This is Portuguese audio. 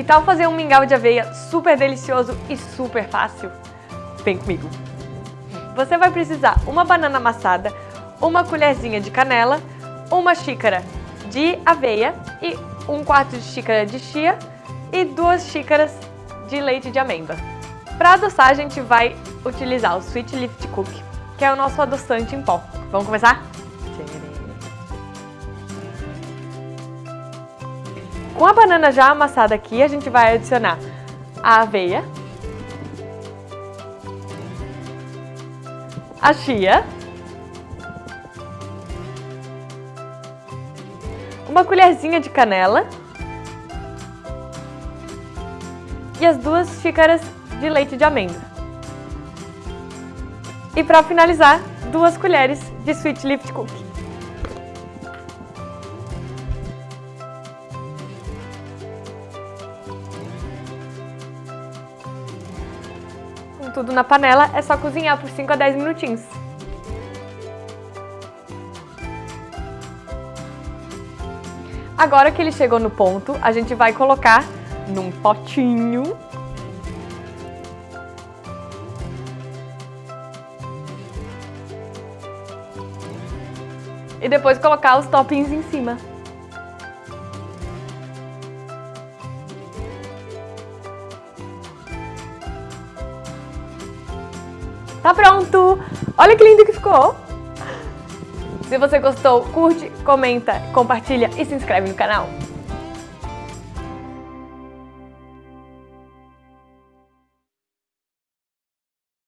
Que tal fazer um mingau de aveia super delicioso e super fácil? Vem comigo! Você vai precisar uma banana amassada, uma colherzinha de canela, uma xícara de aveia e um quarto de xícara de chia e duas xícaras de leite de amêndoa. Para adoçar, a gente vai utilizar o Sweet Lift Cookie, que é o nosso adoçante em pó. Vamos começar? Com a banana já amassada aqui, a gente vai adicionar a aveia, a chia, uma colherzinha de canela e as duas xícaras de leite de amêndoa. E para finalizar, duas colheres de Sweet Lift Cookie. Com tudo na panela, é só cozinhar por 5 a 10 minutinhos. Agora que ele chegou no ponto, a gente vai colocar num potinho. E depois colocar os toppings em cima. Tá pronto! Olha que lindo que ficou! Se você gostou, curte, comenta, compartilha e se inscreve no canal.